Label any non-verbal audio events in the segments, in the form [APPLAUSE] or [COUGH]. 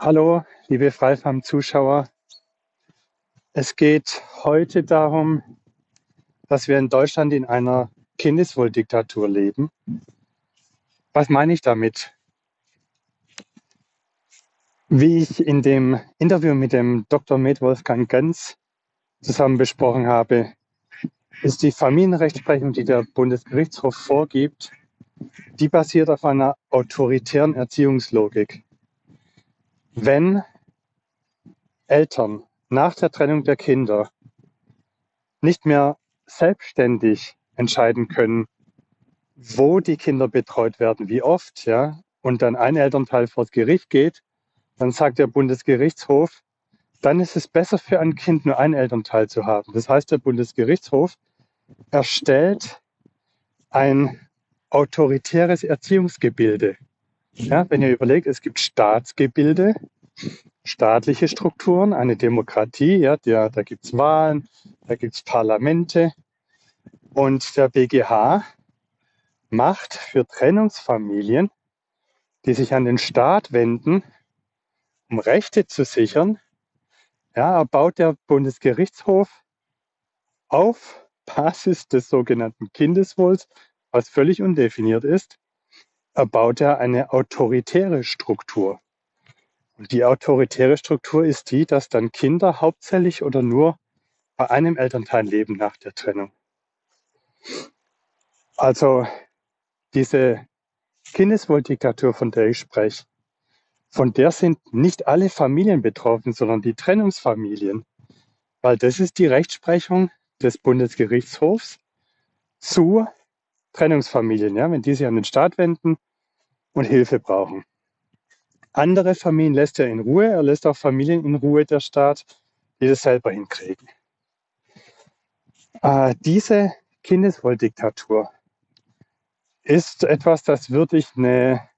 Hallo, liebe Freifam-Zuschauer. Es geht heute darum, dass wir in Deutschland in einer Kindeswohldiktatur leben. Was meine ich damit? Wie ich in dem Interview mit dem Dr. Med Wolfgang Göns zusammen besprochen habe, ist die Familienrechtsprechung, die der Bundesgerichtshof vorgibt, die basiert auf einer autoritären Erziehungslogik. Wenn Eltern nach der Trennung der Kinder nicht mehr selbstständig entscheiden können, wo die Kinder betreut werden, wie oft, ja, und dann ein Elternteil vor das Gericht geht, dann sagt der Bundesgerichtshof, dann ist es besser für ein Kind nur ein Elternteil zu haben. Das heißt, der Bundesgerichtshof erstellt ein autoritäres Erziehungsgebilde. Ja, wenn ihr überlegt, es gibt Staatsgebilde, staatliche Strukturen, eine Demokratie, ja, der, da gibt es Wahlen, da gibt es Parlamente. Und der BGH macht für Trennungsfamilien, die sich an den Staat wenden, um Rechte zu sichern, ja, baut der Bundesgerichtshof auf Basis des sogenannten Kindeswohls, was völlig undefiniert ist, erbaut er eine autoritäre Struktur. Und die autoritäre Struktur ist die, dass dann Kinder hauptsächlich oder nur bei einem Elternteil leben nach der Trennung. Also diese Kindeswohldiktatur, von der ich spreche, von der sind nicht alle Familien betroffen, sondern die Trennungsfamilien. Weil das ist die Rechtsprechung des Bundesgerichtshofs zu Trennungsfamilien, ja, wenn die sich an den Staat wenden und Hilfe brauchen. Andere Familien lässt er in Ruhe, er lässt auch Familien in Ruhe, der Staat, die das selber hinkriegen. Äh, diese Kindeswohldiktatur ist etwas, das würde ich eine,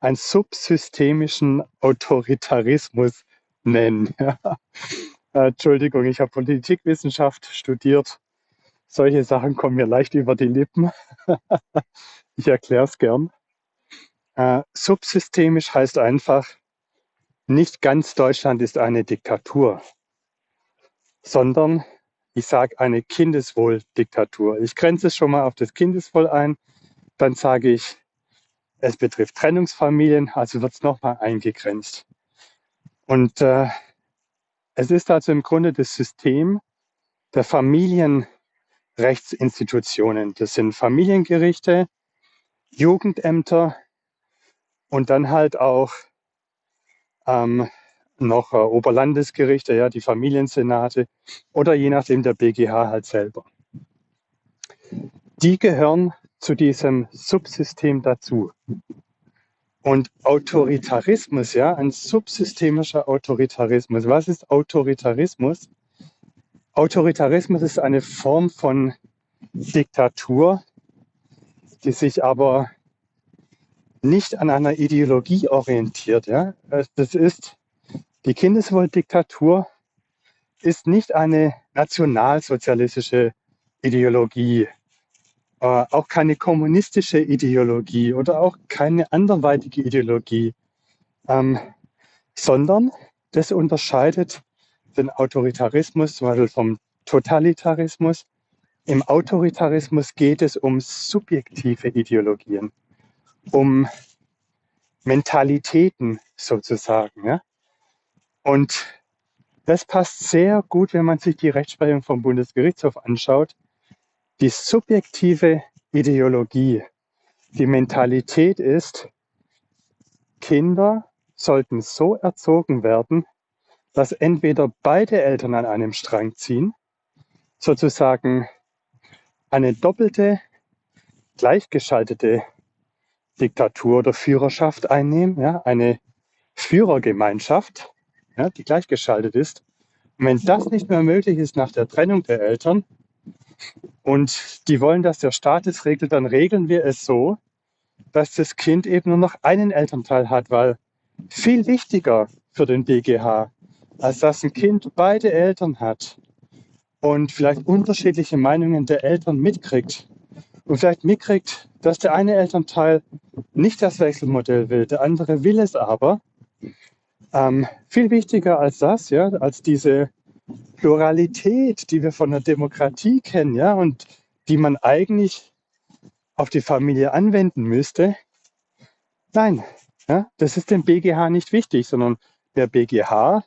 einen subsystemischen Autoritarismus nennen. [LAUGHS] Entschuldigung, ich habe Politikwissenschaft studiert. Solche Sachen kommen mir leicht über die Lippen. [LAUGHS] ich erkläre es gern. Äh, subsystemisch heißt einfach, nicht ganz Deutschland ist eine Diktatur, sondern ich sage eine Kindeswohldiktatur. Ich grenze es schon mal auf das Kindeswohl ein, dann sage ich, es betrifft Trennungsfamilien, also wird es nochmal eingegrenzt. Und äh, es ist also im Grunde das System der Familienrechtsinstitutionen. Das sind Familiengerichte, Jugendämter, und dann halt auch ähm, noch äh, Oberlandesgerichte, ja, die Familiensenate oder je nachdem der BGH halt selber. Die gehören zu diesem Subsystem dazu. Und Autoritarismus, ja, ein subsystemischer Autoritarismus. Was ist Autoritarismus? Autoritarismus ist eine Form von Diktatur, die sich aber nicht an einer Ideologie orientiert. Ja? Das ist, die Kindeswohldiktatur ist nicht eine nationalsozialistische Ideologie, äh, auch keine kommunistische Ideologie oder auch keine anderweitige Ideologie, ähm, sondern das unterscheidet den Autoritarismus zum Beispiel vom Totalitarismus. Im Autoritarismus geht es um subjektive Ideologien um Mentalitäten sozusagen. Ja? Und das passt sehr gut, wenn man sich die Rechtsprechung vom Bundesgerichtshof anschaut. Die subjektive Ideologie, die Mentalität ist, Kinder sollten so erzogen werden, dass entweder beide Eltern an einem Strang ziehen, sozusagen eine doppelte, gleichgeschaltete Diktatur oder Führerschaft einnehmen, ja, eine Führergemeinschaft, ja, die gleichgeschaltet ist. Und wenn das nicht mehr möglich ist nach der Trennung der Eltern und die wollen, dass der Staat es regelt, dann regeln wir es so, dass das Kind eben nur noch einen Elternteil hat, weil viel wichtiger für den BGH, als dass ein Kind beide Eltern hat und vielleicht unterschiedliche Meinungen der Eltern mitkriegt und vielleicht mitkriegt, dass der eine Elternteil nicht das Wechselmodell will, der andere will es aber, Ähm, viel wichtiger als das, ja, als diese Pluralität, die wir von der Demokratie kennen, ja, und die man eigentlich auf die Familie anwenden müsste. Nein, ja, das ist dem BGH nicht wichtig, sondern der BGH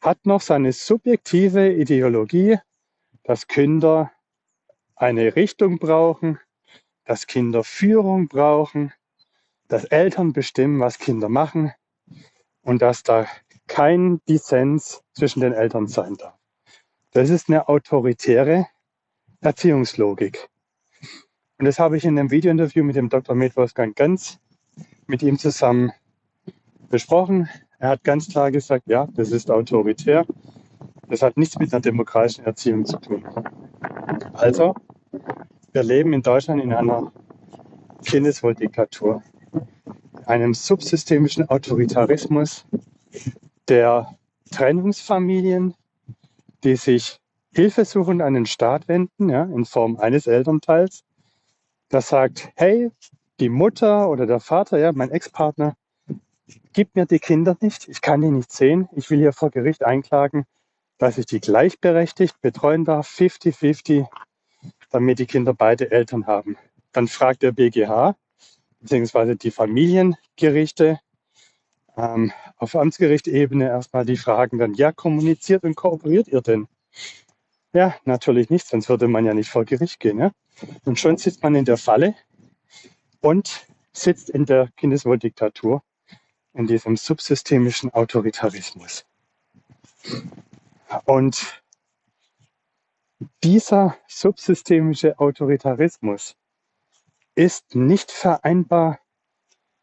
hat noch seine subjektive Ideologie, dass Kinder eine Richtung brauchen, dass Kinder Führung brauchen, dass Eltern bestimmen, was Kinder machen und dass da kein Dissens zwischen den Eltern sein darf. Das ist eine autoritäre Erziehungslogik. Und das habe ich in einem Videointerview mit dem Dr. Med Wolfgang Ganz mit ihm zusammen besprochen. Er hat ganz klar gesagt, ja, das ist autoritär. Das hat nichts mit einer demokratischen Erziehung zu tun. Also, wir leben in Deutschland in einer Kindeswohldiktatur, einem subsystemischen Autoritarismus, der Trennungsfamilien, die sich hilfesuchend an den Staat wenden, ja, in Form eines Elternteils, das sagt, hey, die Mutter oder der Vater, ja, mein Ex-Partner, gibt mir die Kinder nicht, ich kann die nicht sehen, ich will hier vor Gericht einklagen, dass ich die gleichberechtigt betreuen darf, 50-50, damit die Kinder beide Eltern haben. Dann fragt der BGH, beziehungsweise die Familiengerichte, ähm, auf Amtsgerichtebene erstmal die Fragen dann, ja, kommuniziert und kooperiert ihr denn? Ja, natürlich nicht, sonst würde man ja nicht vor Gericht gehen. Ja? Und schon sitzt man in der Falle und sitzt in der Kindeswohldiktatur, in diesem subsystemischen Autoritarismus. Und dieser subsystemische Autoritarismus ist nicht vereinbar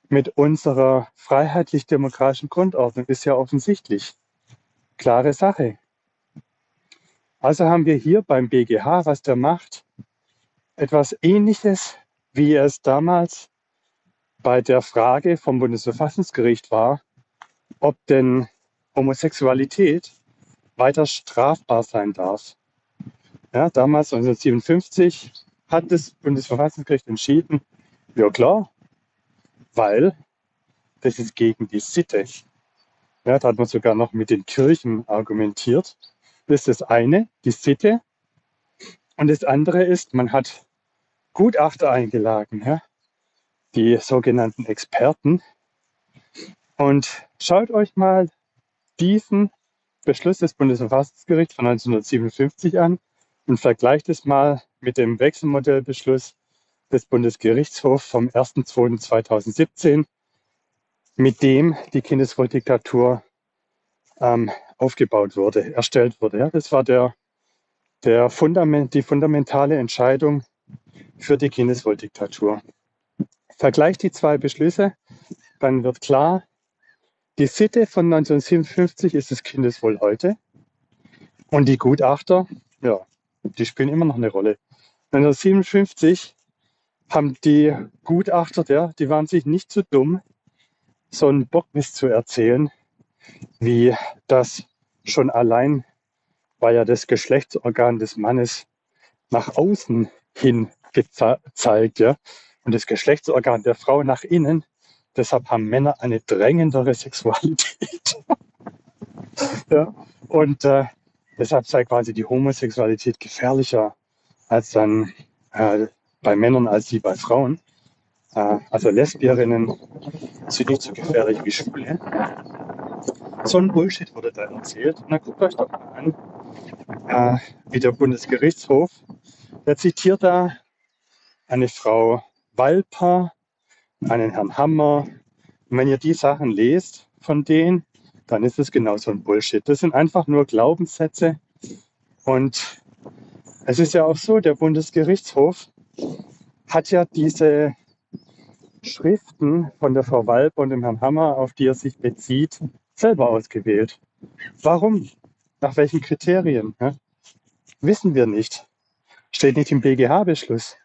mit unserer freiheitlich-demokratischen Grundordnung, ist ja offensichtlich. Klare Sache. Also haben wir hier beim BGH, was der macht, etwas Ähnliches, wie es damals bei der Frage vom Bundesverfassungsgericht war, ob denn Homosexualität weiter strafbar sein darf. Ja, damals 1957 hat das Bundesverfassungsgericht entschieden, ja klar, weil das ist gegen die Sitte. Ja, da hat man sogar noch mit den Kirchen argumentiert. Das ist das eine, die Sitte. Und das andere ist, man hat Gutachter eingeladen, ja, die sogenannten Experten. Und schaut euch mal diesen Beschluss des Bundesverfassungsgerichts von 1957 an und vergleicht es mal mit dem Wechselmodellbeschluss des Bundesgerichtshofs vom 1.2.2017, mit dem die Kindeswohldiktatur ähm, aufgebaut wurde, erstellt wurde. Ja, das war der, der Fundament, die fundamentale Entscheidung für die Kindeswohldiktatur. Vergleicht die zwei Beschlüsse, dann wird klar, die Sitte von 1957 ist das Kindeswohl heute. Und die Gutachter, ja, die spielen immer noch eine Rolle. 1957 haben die Gutachter, ja, die waren sich nicht zu so dumm, so einen Bockmist zu erzählen, wie das schon allein, weil ja das Geschlechtsorgan des Mannes nach außen hin gezeigt, ja, und das Geschlechtsorgan der Frau nach innen. Deshalb haben Männer eine drängendere Sexualität. [LAUGHS] ja, und äh, deshalb sei quasi die Homosexualität gefährlicher als dann äh, bei Männern als die bei Frauen. Äh, also Lesbierinnen sind nicht so gefährlich wie Schwule. So ein Bullshit wurde da erzählt. Dann guckt euch doch mal an, äh, wie der Bundesgerichtshof, der zitiert da eine Frau Walper, einen Herrn Hammer. Und wenn ihr die Sachen lest von denen, dann ist es genau so ein Bullshit. Das sind einfach nur Glaubenssätze. Und es ist ja auch so, der Bundesgerichtshof hat ja diese Schriften von der Frau Walp und dem Herrn Hammer, auf die er sich bezieht, selber ausgewählt. Warum? Nach welchen Kriterien? Ja? Wissen wir nicht. Steht nicht im BGH-Beschluss.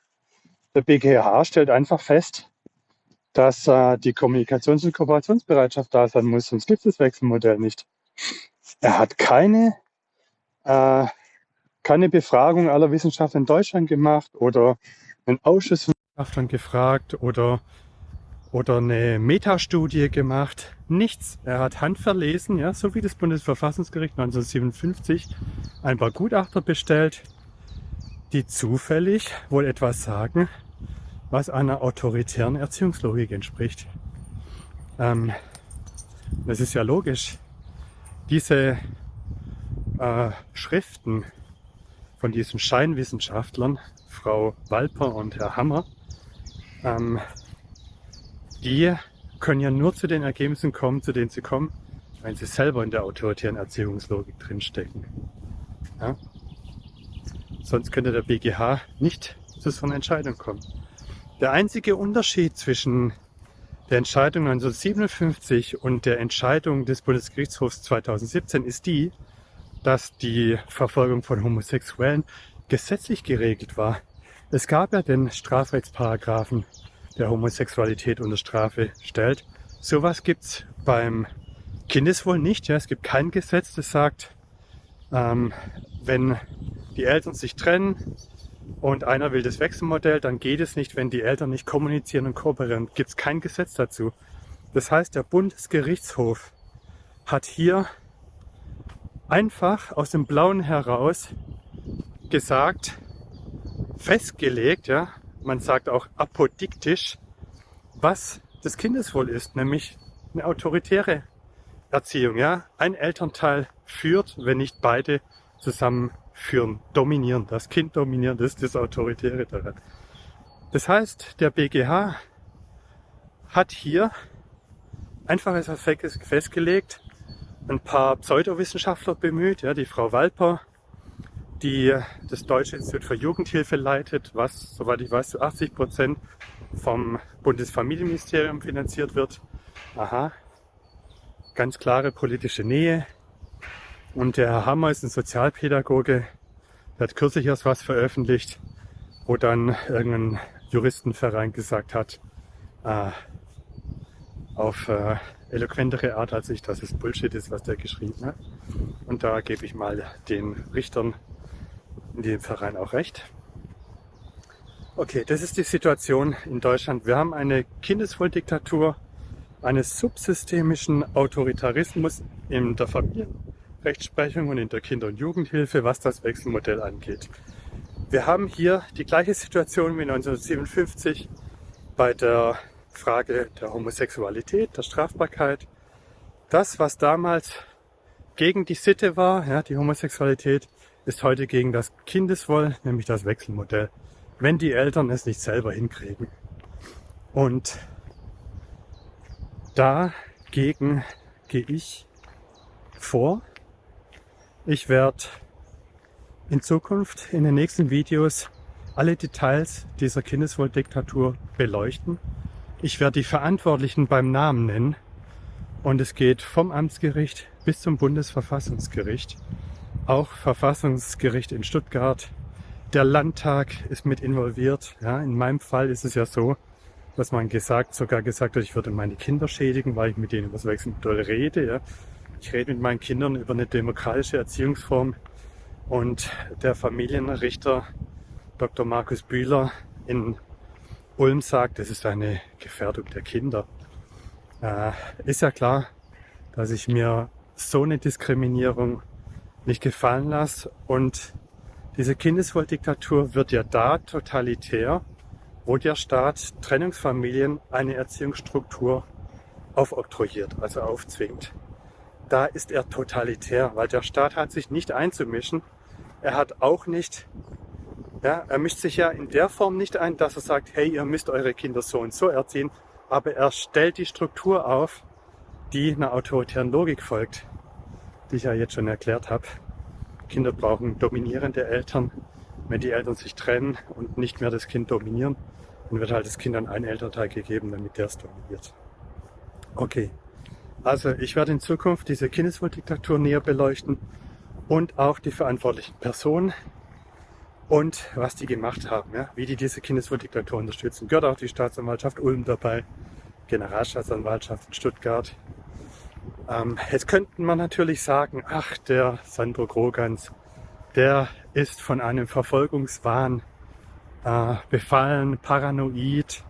Der BGH stellt einfach fest, dass äh, die Kommunikations- und Kooperationsbereitschaft da sein muss, sonst gibt es das Wechselmodell nicht. Er hat keine, äh, keine Befragung aller Wissenschaftler in Deutschland gemacht oder einen Ausschuss von Wissenschaftlern gefragt oder oder eine Metastudie gemacht. Nichts. Er hat handverlesen, ja, so wie das Bundesverfassungsgericht 1957 ein paar Gutachter bestellt, die zufällig wohl etwas sagen, was einer autoritären Erziehungslogik entspricht. Ähm, das ist ja logisch. Diese äh, Schriften von diesen Scheinwissenschaftlern, Frau Walper und Herr Hammer, ähm, die können ja nur zu den Ergebnissen kommen, zu denen sie kommen, wenn sie selber in der autoritären Erziehungslogik drinstecken. Ja? Sonst könnte der BGH nicht zu so einer Entscheidung kommen. Der einzige Unterschied zwischen der Entscheidung 1957 und der Entscheidung des Bundesgerichtshofs 2017 ist die, dass die Verfolgung von Homosexuellen gesetzlich geregelt war. Es gab ja den Strafrechtsparagraphen, der Homosexualität unter Strafe stellt. Sowas gibt's beim Kindeswohl nicht. Ja. Es gibt kein Gesetz, das sagt, ähm, wenn die Eltern sich trennen und einer will das Wechselmodell, dann geht es nicht, wenn die Eltern nicht kommunizieren und kooperieren. Gibt es kein Gesetz dazu. Das heißt, der Bundesgerichtshof hat hier einfach aus dem Blauen heraus gesagt, festgelegt, ja, man sagt auch apodiktisch, was das Kindeswohl ist, nämlich eine autoritäre Erziehung. Ja? Ein Elternteil führt, wenn nicht beide zusammen führen, dominieren. Das Kind dominieren, das ist das Autoritäre daran. Das heißt, der BGH hat hier einfach etwas festgelegt, ein paar Pseudowissenschaftler bemüht, ja, die Frau Walper, die das Deutsche Institut für Jugendhilfe leitet, was, soweit ich weiß, zu 80 Prozent vom Bundesfamilienministerium finanziert wird. Aha, ganz klare politische Nähe. Und der Herr Hammer ist ein Sozialpädagoge, der hat kürzlich erst was veröffentlicht, wo dann irgendein Juristenverein gesagt hat, äh, auf äh, eloquentere Art als ich, dass es Bullshit ist, was der geschrieben hat. Und da gebe ich mal den Richtern in dem Verein auch recht. Okay, das ist die Situation in Deutschland. Wir haben eine Kindeswohldiktatur, eines subsystemischen Autoritarismus in der Familienrechtsprechung und in der Kinder- und Jugendhilfe, was das Wechselmodell angeht. Wir haben hier die gleiche Situation wie 1957 bei der Frage der Homosexualität, der Strafbarkeit. Das, was damals gegen die Sitte war, ja, die Homosexualität, ist heute gegen das Kindeswohl, nämlich das Wechselmodell, wenn die Eltern es nicht selber hinkriegen. Und dagegen gehe ich vor. Ich werde in Zukunft in den nächsten Videos alle Details dieser Kindeswohldiktatur beleuchten ich werde die Verantwortlichen beim Namen nennen und es geht vom Amtsgericht bis zum Bundesverfassungsgericht. Auch Verfassungsgericht in Stuttgart. Der Landtag ist mit involviert. Ja, in meinem Fall ist es ja so, dass man gesagt, sogar gesagt hat, ich würde meine Kinder schädigen, weil ich mit denen über das Wechselmodell rede. Ja. Ich rede mit meinen Kindern über eine demokratische Erziehungsform und der Familienrichter Dr. Markus Bühler in Ulm sagt, das ist eine Gefährdung der Kinder. Äh, ist ja klar, dass ich mir so eine Diskriminierung nicht gefallen lasse. Und diese Kindeswohldiktatur wird ja da totalitär, wo der Staat Trennungsfamilien eine Erziehungsstruktur aufoktroyiert, also aufzwingt. Da ist er totalitär, weil der Staat hat sich nicht einzumischen. Er hat auch nicht ja, er mischt sich ja in der Form nicht ein, dass er sagt, hey, ihr müsst eure Kinder so und so erziehen, aber er stellt die Struktur auf, die einer autoritären Logik folgt, die ich ja jetzt schon erklärt habe. Kinder brauchen dominierende Eltern. Wenn die Eltern sich trennen und nicht mehr das Kind dominieren, dann wird halt das Kind an einen Elternteil gegeben, damit der es dominiert. Okay, also ich werde in Zukunft diese Kindeswohldiktatur näher beleuchten und auch die verantwortlichen Personen, und was die gemacht haben, ja, wie die diese Kindeswohldiktatur unterstützen. Gehört auch die Staatsanwaltschaft Ulm dabei, Generalstaatsanwaltschaft in Stuttgart. Ähm, jetzt könnte man natürlich sagen, ach, der Sandro Grogans, der ist von einem Verfolgungswahn äh, befallen, paranoid.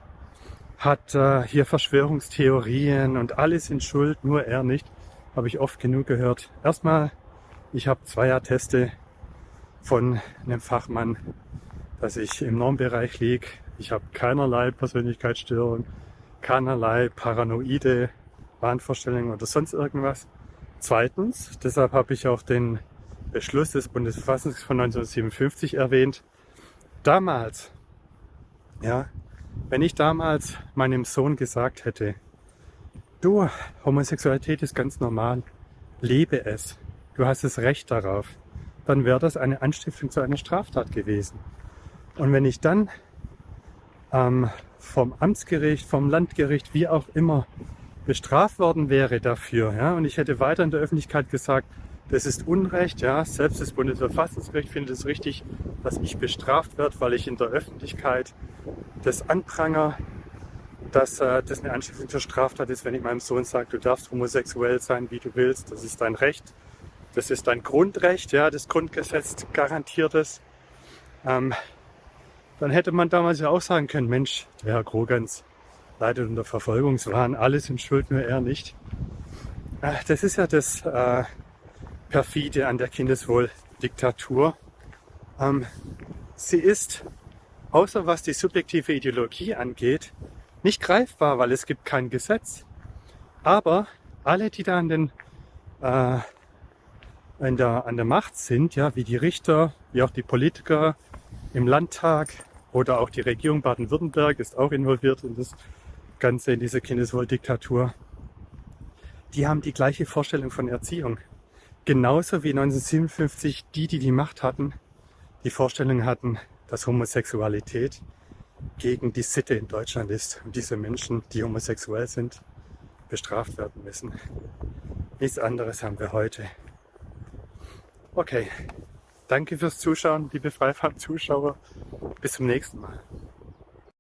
Hat äh, hier Verschwörungstheorien und alles sind schuld, nur er nicht. Habe ich oft genug gehört. Erstmal, ich habe zwei Atteste von einem Fachmann, dass ich im Normbereich liege. Ich habe keinerlei Persönlichkeitsstörung, keinerlei paranoide Wahnvorstellungen oder sonst irgendwas. Zweitens, deshalb habe ich auch den Beschluss des Bundesverfassungsgerichts von 1957 erwähnt. Damals, ja, wenn ich damals meinem Sohn gesagt hätte, du, Homosexualität ist ganz normal, lebe es, du hast das Recht darauf, dann wäre das eine Anstiftung zu einer Straftat gewesen. Und wenn ich dann ähm, vom Amtsgericht, vom Landgericht, wie auch immer, bestraft worden wäre dafür, ja, und ich hätte weiter in der Öffentlichkeit gesagt, das ist Unrecht, ja, selbst das Bundesverfassungsgericht findet es richtig, dass ich bestraft werde, weil ich in der Öffentlichkeit das anpranger, dass äh, das eine Anstiftung zur Straftat ist, wenn ich meinem Sohn sage, du darfst homosexuell sein, wie du willst, das ist dein Recht, das ist dein Grundrecht, ja, das Grundgesetz garantiert es. Ähm, dann hätte man damals ja auch sagen können, Mensch, der Herr Krogans leidet unter Verfolgungswahn, alle sind schuld, nur er nicht. Äh, das ist ja das äh, perfide an der Kindeswohldiktatur. Ähm, sie ist, außer was die subjektive Ideologie angeht, nicht greifbar, weil es gibt kein Gesetz. Aber alle, die da an, den, äh, in der, an der Macht sind, ja, wie die Richter, wie auch die Politiker im Landtag oder auch die Regierung Baden-Württemberg ist auch involviert in das Ganze, in diese Kindeswohldiktatur, die haben die gleiche Vorstellung von Erziehung. Genauso wie 1957 die, die die Macht hatten, die Vorstellung hatten, dass Homosexualität gegen die Sitte in Deutschland ist und diese Menschen, die homosexuell sind, bestraft werden müssen. Nichts anderes haben wir heute. Okay, danke fürs Zuschauen, liebe Freifahrt-Zuschauer. Bis zum nächsten Mal.